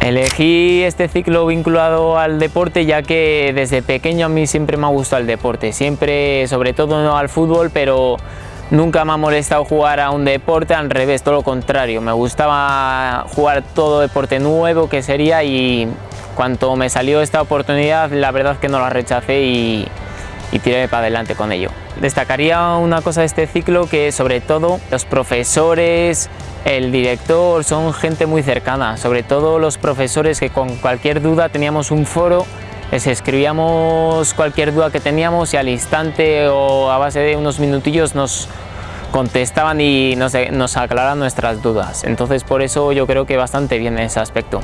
Elegí este ciclo vinculado al deporte ya que desde pequeño a mí siempre me ha gustado el deporte, siempre, sobre todo no al fútbol, pero nunca me ha molestado jugar a un deporte, al revés, todo lo contrario, me gustaba jugar todo deporte nuevo que sería y cuando me salió esta oportunidad la verdad que no la rechacé y, y tiré para adelante con ello. Destacaría una cosa de este ciclo que sobre todo los profesores, el director son gente muy cercana, sobre todo los profesores que con cualquier duda teníamos un foro, les escribíamos cualquier duda que teníamos y al instante o a base de unos minutillos nos contestaban y nos, nos aclaraban nuestras dudas. Entonces por eso yo creo que bastante bien en ese aspecto.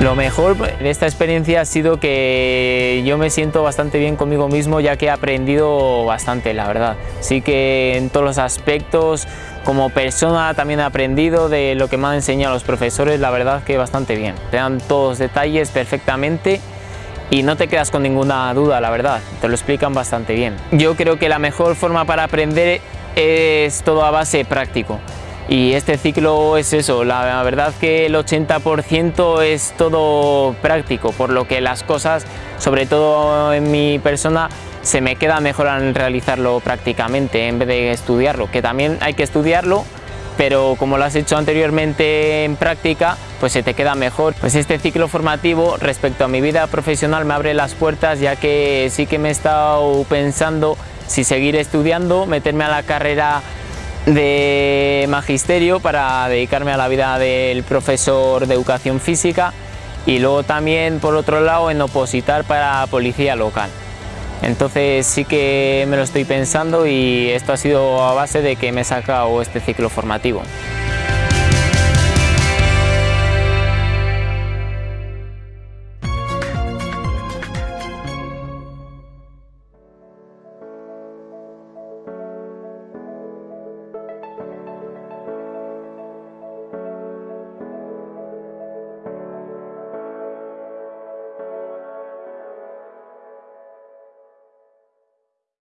Lo mejor de esta experiencia ha sido que yo me siento bastante bien conmigo mismo ya que he aprendido bastante, la verdad. Sí que en todos los aspectos, como persona también he aprendido de lo que me han enseñado los profesores, la verdad que bastante bien. Te dan todos los detalles perfectamente y no te quedas con ninguna duda, la verdad, te lo explican bastante bien. Yo creo que la mejor forma para aprender es todo a base práctico y este ciclo es eso, la verdad que el 80% es todo práctico, por lo que las cosas, sobre todo en mi persona, se me queda mejor al realizarlo prácticamente en vez de estudiarlo, que también hay que estudiarlo, pero como lo has hecho anteriormente en práctica, pues se te queda mejor. Pues este ciclo formativo respecto a mi vida profesional me abre las puertas ya que sí que me he estado pensando si seguir estudiando, meterme a la carrera de magisterio para dedicarme a la vida del profesor de educación física y luego también por otro lado en opositar para policía local. Entonces sí que me lo estoy pensando y esto ha sido a base de que me he sacado este ciclo formativo.